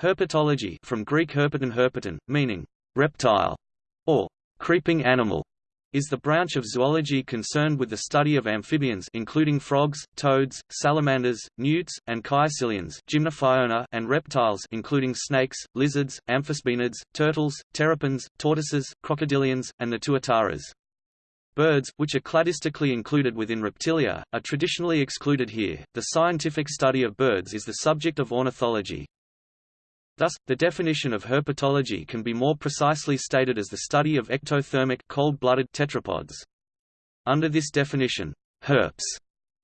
Herpetology from Greek herpeton herpeton, meaning reptile or creeping animal, is the branch of zoology concerned with the study of amphibians including frogs, toads, salamanders, newts, and caecilians and reptiles including snakes, lizards, amphisbaenids, turtles, terrapins, tortoises, crocodilians, and the tuataras. Birds, which are cladistically included within reptilia, are traditionally excluded here. The scientific study of birds is the subject of ornithology. Thus, the definition of herpetology can be more precisely stated as the study of ectothermic cold-blooded tetrapods. Under this definition, herps,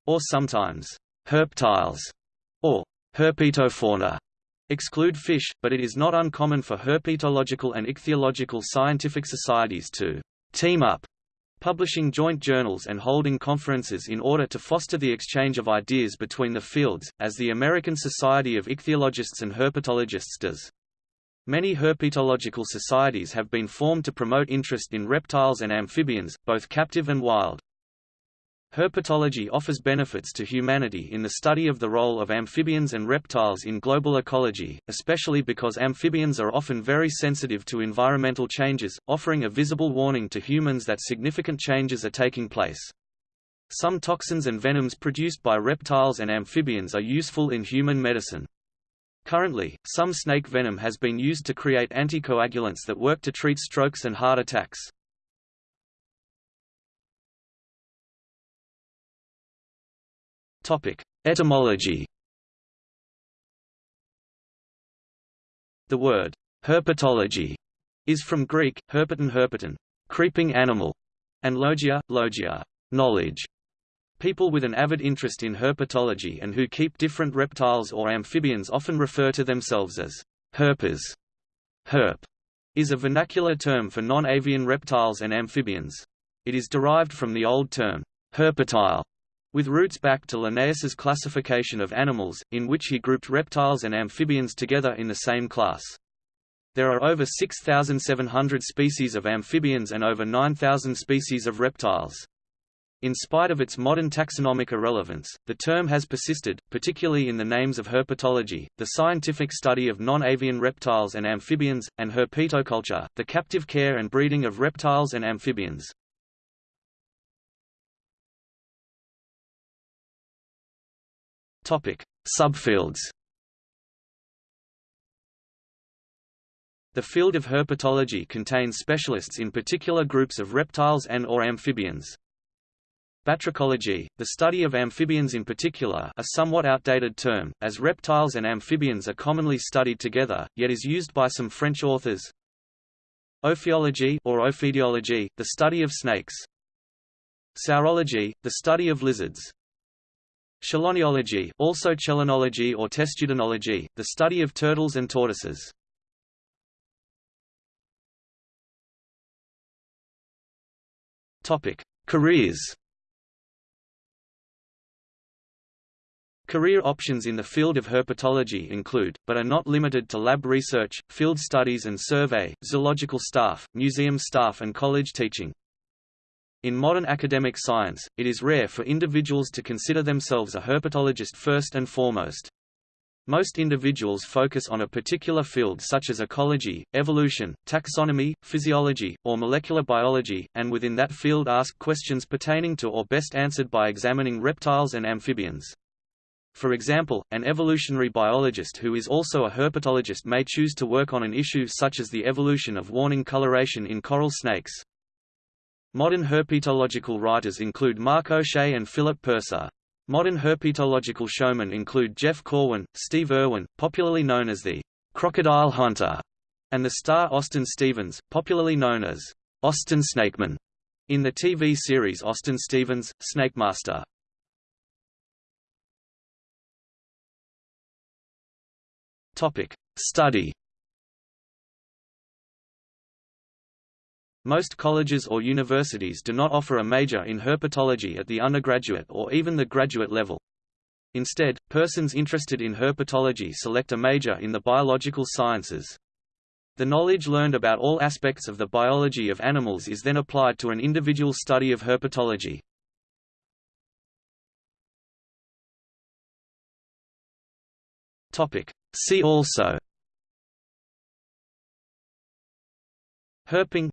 or sometimes herptiles, or herpetofauna, exclude fish, but it is not uncommon for herpetological and ichthyological scientific societies to team up publishing joint journals and holding conferences in order to foster the exchange of ideas between the fields, as the American Society of Ichthyologists and Herpetologists does. Many herpetological societies have been formed to promote interest in reptiles and amphibians, both captive and wild. Herpetology offers benefits to humanity in the study of the role of amphibians and reptiles in global ecology, especially because amphibians are often very sensitive to environmental changes, offering a visible warning to humans that significant changes are taking place. Some toxins and venoms produced by reptiles and amphibians are useful in human medicine. Currently, some snake venom has been used to create anticoagulants that work to treat strokes and heart attacks. Topic: Etymology. The word herpetology is from Greek herpeton herpeton, creeping animal, and logia, logia, knowledge. People with an avid interest in herpetology and who keep different reptiles or amphibians often refer to themselves as herpers. Herp is a vernacular term for non-avian reptiles and amphibians. It is derived from the old term herpetile, with roots back to Linnaeus's classification of animals, in which he grouped reptiles and amphibians together in the same class. There are over 6,700 species of amphibians and over 9,000 species of reptiles. In spite of its modern taxonomic irrelevance, the term has persisted, particularly in the names of herpetology, the scientific study of non-avian reptiles and amphibians, and herpetoculture, the captive care and breeding of reptiles and amphibians. Topic: Subfields. The field of herpetology contains specialists in particular groups of reptiles and or amphibians. Batrachology, the study of amphibians in particular a somewhat outdated term, as reptiles and amphibians are commonly studied together, yet is used by some French authors. Ophiology or ophidiology, the study of snakes. Saurology, the study of lizards. Cheloniology, also chelonology or testudinology, the study of turtles and tortoises. Topic: Careers. Career options in the field of herpetology include, but are not limited to lab research, field studies and survey, zoological staff, museum staff and college teaching. In modern academic science, it is rare for individuals to consider themselves a herpetologist first and foremost. Most individuals focus on a particular field such as ecology, evolution, taxonomy, physiology, or molecular biology, and within that field ask questions pertaining to or best answered by examining reptiles and amphibians. For example, an evolutionary biologist who is also a herpetologist may choose to work on an issue such as the evolution of warning coloration in coral snakes. Modern herpetological writers include Mark O'Shea and Philip Purser. Modern herpetological showmen include Jeff Corwin, Steve Irwin, popularly known as the Crocodile Hunter, and the star Austin Stevens, popularly known as Austin Snakeman, in the TV series Austin Stevens, Snakemaster. Topic: Study Most colleges or universities do not offer a major in herpetology at the undergraduate or even the graduate level. Instead, persons interested in herpetology select a major in the biological sciences. The knowledge learned about all aspects of the biology of animals is then applied to an individual study of herpetology. See also Herping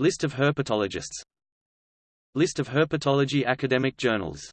List of herpetologists. List of herpetology academic journals